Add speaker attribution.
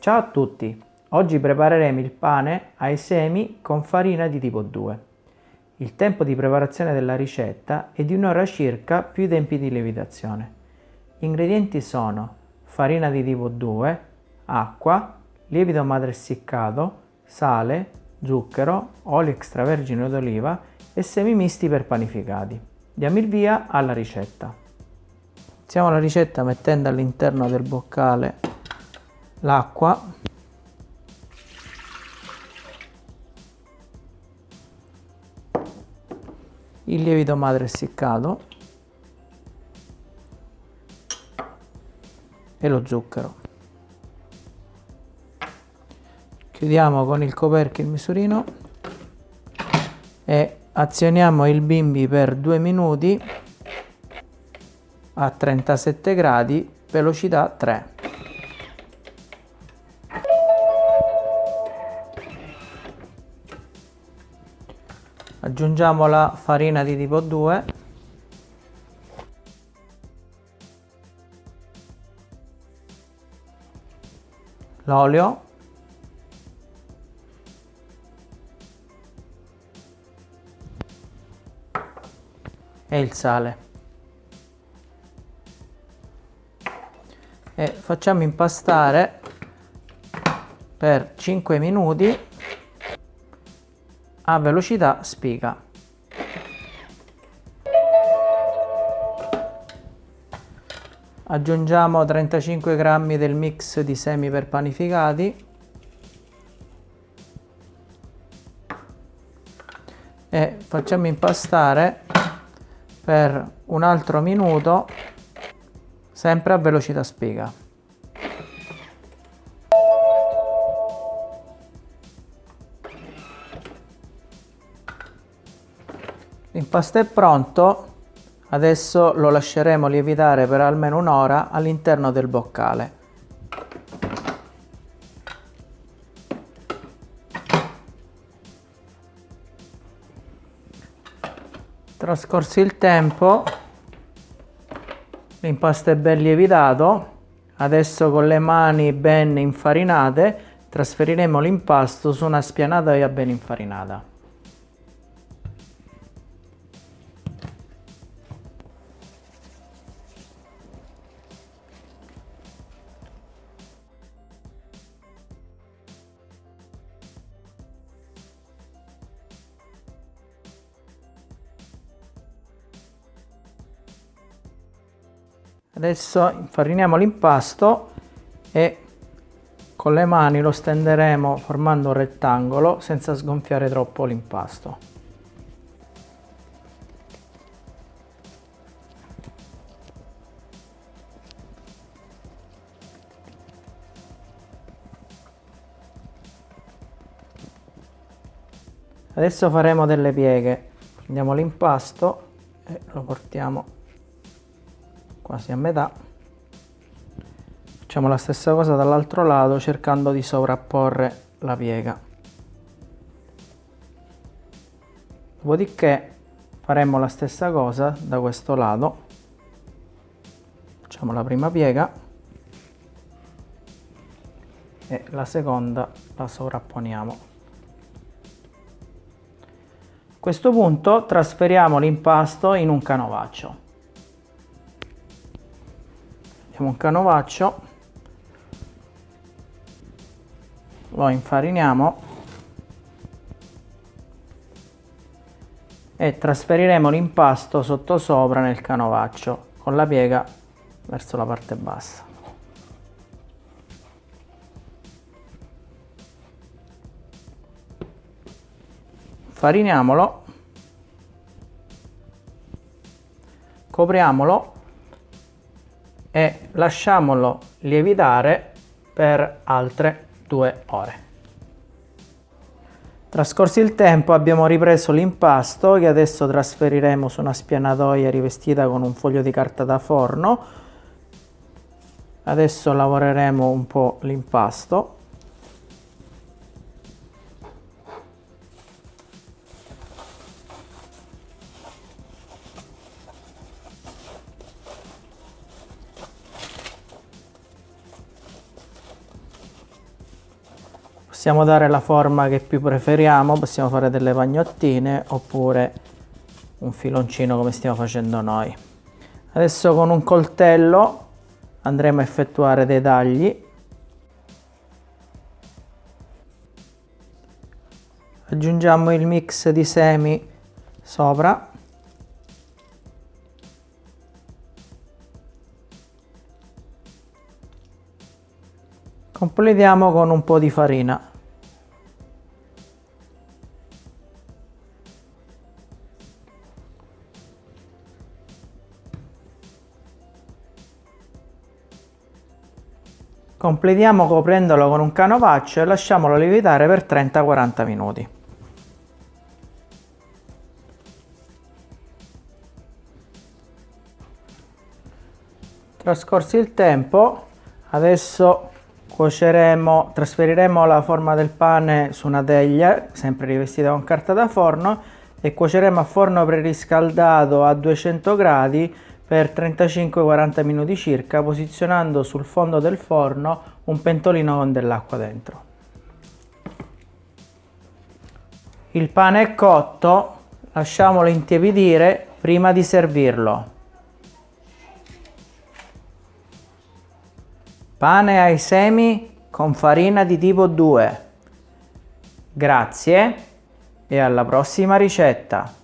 Speaker 1: Ciao a tutti! Oggi prepareremo il pane ai semi con farina di tipo 2. Il tempo di preparazione della ricetta è di un'ora circa più i tempi di lievitazione. Gli ingredienti sono farina di tipo 2, acqua, lievito madre essiccato, sale, zucchero, olio extravergine d'oliva e semi misti per panificati. Diamo il via alla ricetta. Iniziamo la ricetta mettendo all'interno del boccale l'acqua. Il lievito madre essiccato. E lo zucchero. Chiudiamo con il coperchio il misurino. E azioniamo il bimbi per due minuti a 37 gradi velocità 3 aggiungiamo la farina di tipo 2 l'olio. E il sale. E facciamo impastare per 5 minuti a velocità spiga. Aggiungiamo 35 grammi del mix di semi per panificati e facciamo impastare per un altro minuto sempre a velocità spiga. L'impasto è pronto, adesso lo lasceremo lievitare per almeno un'ora all'interno del boccale. Trascorso il tempo, l'impasto è ben lievitato, adesso con le mani ben infarinate trasferiremo l'impasto su una spianatoia ben infarinata. Adesso infariniamo l'impasto e con le mani lo stenderemo formando un rettangolo senza sgonfiare troppo l'impasto. Adesso faremo delle pieghe. Prendiamo l'impasto e lo portiamo quasi a metà. Facciamo la stessa cosa dall'altro lato cercando di sovrapporre la piega. Dopodiché faremo la stessa cosa da questo lato. Facciamo la prima piega. E la seconda la sovrapponiamo. A questo punto trasferiamo l'impasto in un canovaccio mettiamo un canovaccio. Lo infariniamo. E trasferiremo l'impasto sottosopra nel canovaccio con la piega verso la parte bassa. Fariniamolo copriamolo e lasciamolo lievitare per altre due ore. Trascorso il tempo abbiamo ripreso l'impasto che adesso trasferiremo su una spianatoia rivestita con un foglio di carta da forno. Adesso lavoreremo un po' l'impasto Possiamo dare la forma che più preferiamo, possiamo fare delle pagnottine oppure un filoncino come stiamo facendo noi. Adesso con un coltello andremo a effettuare dei tagli. Aggiungiamo il mix di semi sopra. Completiamo con un po' di farina. Completiamo coprendolo con un canovaccio e lasciamolo lievitare per 30-40 minuti. Trascorso il tempo, adesso cuoceremo, trasferiremo la forma del pane su una teglia, sempre rivestita con carta da forno, e cuoceremo a forno preriscaldato a 200 gradi per 35-40 minuti circa, posizionando sul fondo del forno un pentolino con dell'acqua dentro. Il pane è cotto, lasciamolo intiepidire prima di servirlo. Pane ai semi con farina di tipo 2. Grazie e alla prossima ricetta!